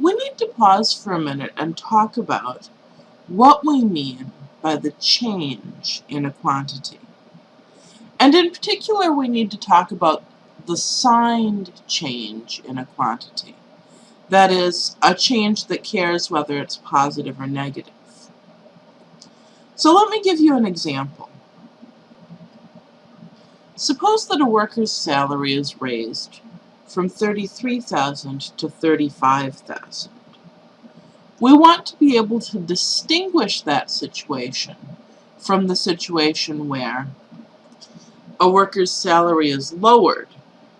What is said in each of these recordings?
we need to pause for a minute and talk about what we mean by the change in a quantity. And in particular, we need to talk about the signed change in a quantity. That is, a change that cares whether it's positive or negative. So let me give you an example. Suppose that a worker's salary is raised from 33,000 to 35,000. We want to be able to distinguish that situation from the situation where a worker's salary is lowered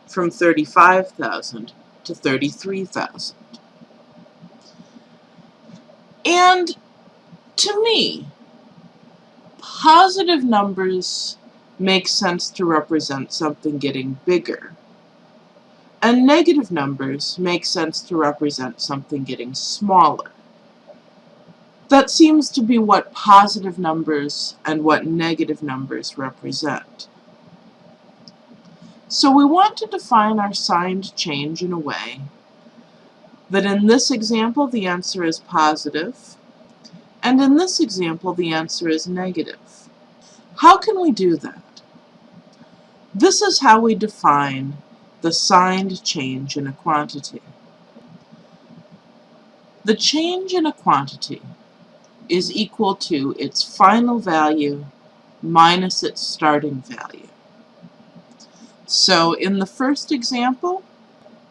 from 35,000 to 33,000. And to me, positive numbers make sense to represent something getting bigger. And negative numbers make sense to represent something getting smaller. That seems to be what positive numbers and what negative numbers represent. So we want to define our signed change in a way that in this example the answer is positive, and in this example the answer is negative. How can we do that? This is how we define the signed change in a quantity. The change in a quantity is equal to its final value minus its starting value. So in the first example,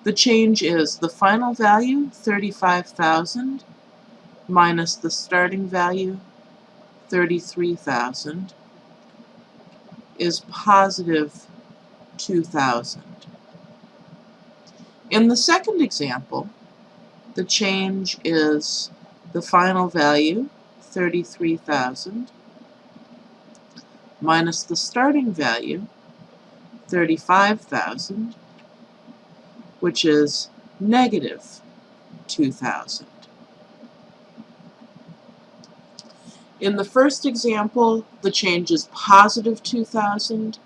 the change is the final value, 35,000, minus the starting value, 33,000, is positive 2,000. In the second example, the change is the final value, 33,000, minus the starting value, 35,000, which is negative 2,000. In the first example, the change is positive 2,000.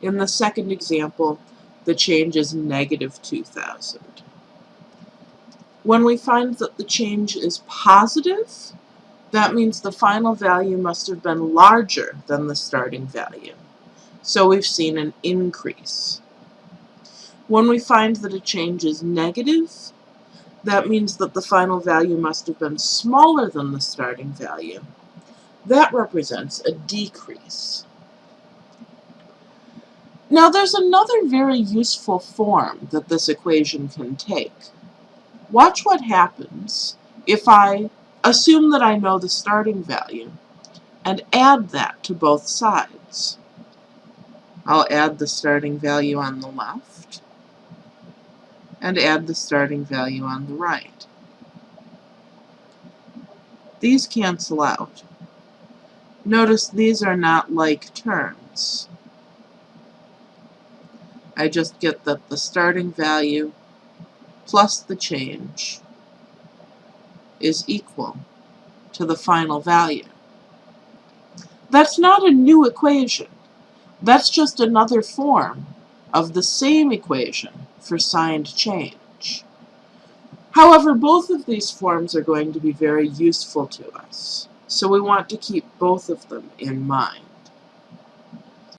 In the second example, the change is negative 2,000. When we find that the change is positive, that means the final value must have been larger than the starting value. So we've seen an increase. When we find that a change is negative, that means that the final value must have been smaller than the starting value. That represents a decrease. Now there's another very useful form that this equation can take. Watch what happens if I assume that I know the starting value and add that to both sides. I'll add the starting value on the left and add the starting value on the right. These cancel out. Notice these are not like terms. I just get that the starting value plus the change is equal to the final value. That's not a new equation. That's just another form of the same equation for signed change. However, both of these forms are going to be very useful to us, so we want to keep both of them in mind.